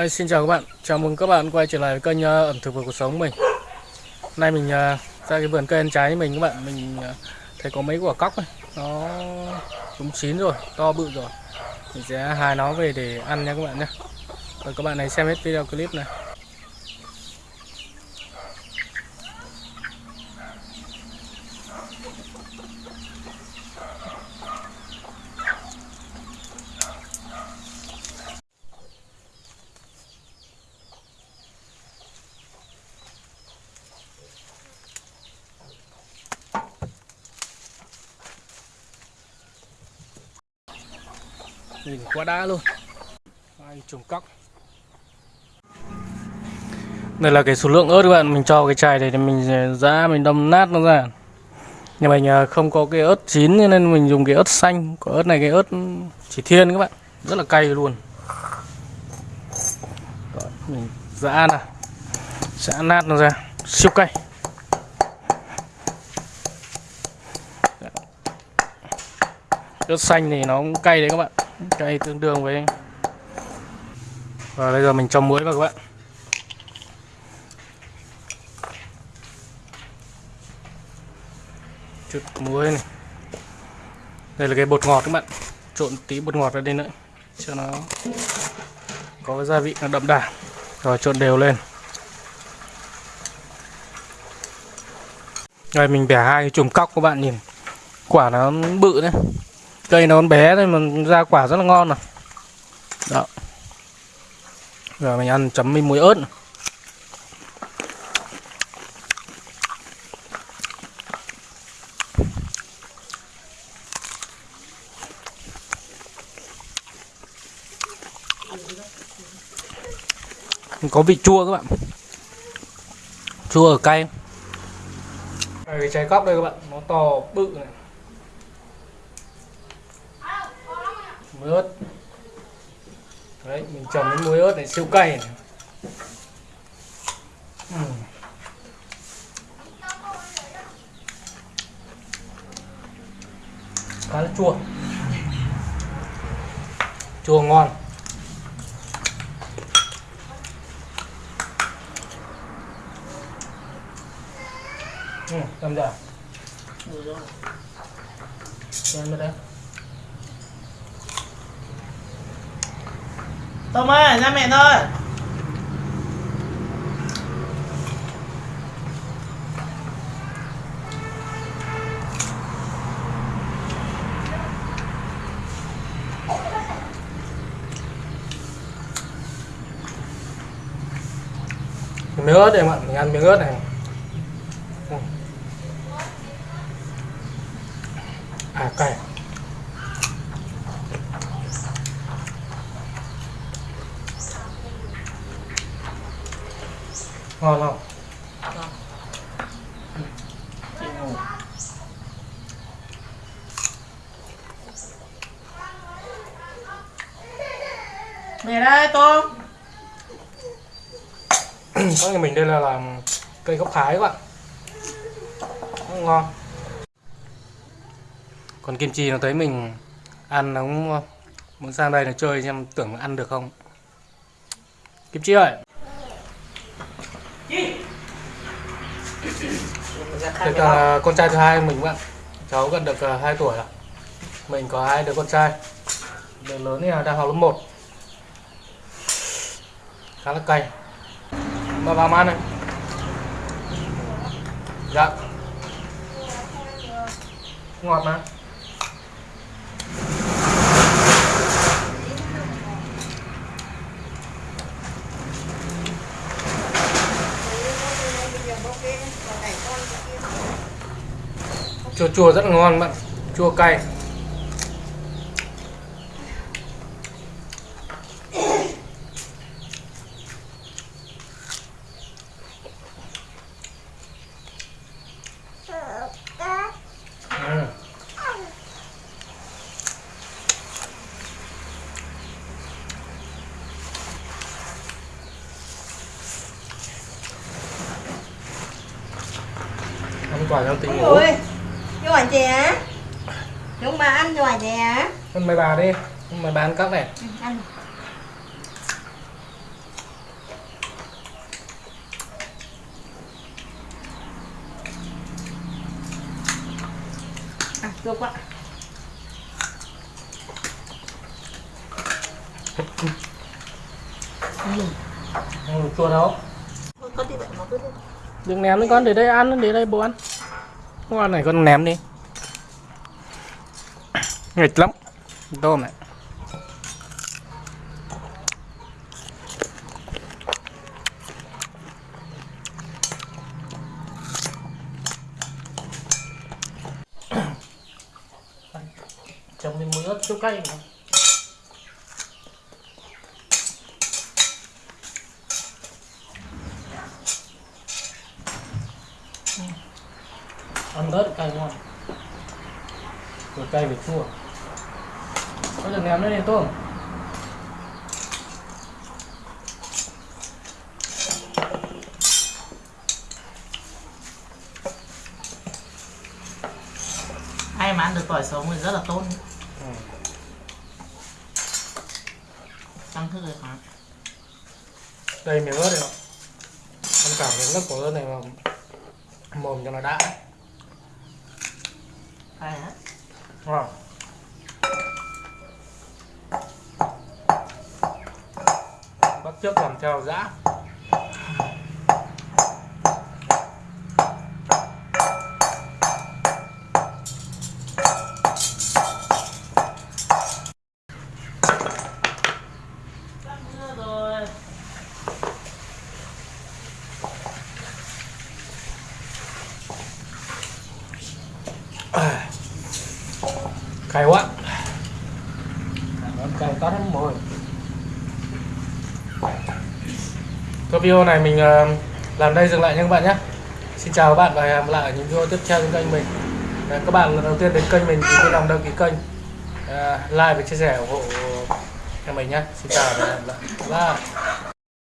Đây, xin chào các bạn, chào mừng các bạn quay trở lại với kênh ờ, ẩm thực và cuộc sống mình. Nay mình ờ, ra cái vườn cây ăn trái mình các bạn, mình ờ, thấy có mấy quả cóc này Nó cũng chín rồi, to bự rồi. Mình sẽ hái nó về để ăn nha các bạn nhé. Rồi các bạn này xem hết video clip này. Nhìn quá đã luôn. Ai trùng cóc. Đây là cái số lượng ớt các bạn. Mình cho cái chai này thì mình ra mình đâm nát nó ra. Nhà mình ờ, không có cái ớt chín nên mình dùng cái ớt xanh. Có ớt này cái ớt chỉ thiên các bạn. Rất là cay luôn. Đó, mình giã nè sẽ nát nó ra. Siêu cay. Ớt xanh thì nó cũng cay đấy các bạn cay tương đương với và bây giờ mình cho muối vào các bạn. Chút muối này. Đây là cái bột ngọt các bạn. Trộn tí bột ngọt vào đây nữa, cho nó có cái gia vị nó đậm đà. Rồi trộn đều lên. Rồi mình bẻ hai cái chùm cóc các bạn nhìn. Quả nó bự đấy cây nó còn bé thôi mà ra quả rất là ngon này đó. Rồi mình ăn chấm với muối ớt này. có vị chua các bạn. Chua ở cay. Cái trái cóc đây các bạn, nó to bự này. Muối ớt. Đấy mình trồng cái muối ớt này siêu cay này. Uhm. khá là chua. Chua ngon. Ừ, cầm ra Xem vào đây Tôm ơi, ra mẹ thôi miếng ớt đây em ạ mình ăn miếng ớt này. À cay. Ngon không? Mẹ đây tôm có nhà mình đây là làm cây gốc thái các bạn. Rất ngon. Còn kim chi nó thấy mình ăn nó cũng muốn sang đây là chơi xem tưởng ăn được không? Kim chi ơi Được uh, con trai thứ hai mình bạn cháu gần được uh, 2 tuổi rồi. Mình có hai đứa con trai. Đứa lớn thì đang học lớp 1 khá là cay mà vào ăn này. Dạ. Ngọt mà chua chua rất ngon bạn. Chua cay. Ừ. ăn quả tình ngủ Ôi, giỏi chè Chúng mà ăn giỏi chè ăn mày bà đi. Mày bà ăn cắp này. Ăn. À, chua quá. Được chua đâu. Có đi. Đừng ném con để đây ăn để đây bố ăn con này con ném đi. Nghịch lắm. Tôm này. Trồng lên muối ớt chút cay này. Ăn ớt cay ngon vừa cay vừa chua có được ném lên này tôm Ai mà ăn được tỏi sống thì rất là tốt. ừ. Tăng thức rồi hả? đây miếng ớt này ạ ăn cả miếng nước của ớt này mà mồm cho nó đã Ai hả? ngon bắt trước làm theo dã Tăng thức rồi. Hay quá. Món cay tắt lắm mồi Cái video này mình ờ, làm đây dừng lại nha các bạn nhé. Xin chào các bạn và hẹn gặp lại ở những video tiếp theo trên kênh mình. Các bạn lần đầu tiên đến kênh mình thì vui lòng đăng ký kênh. Ờ, like và chia sẻ ủng hộ cho mình nhé. Xin chào và hẹn gặp lại. Bye.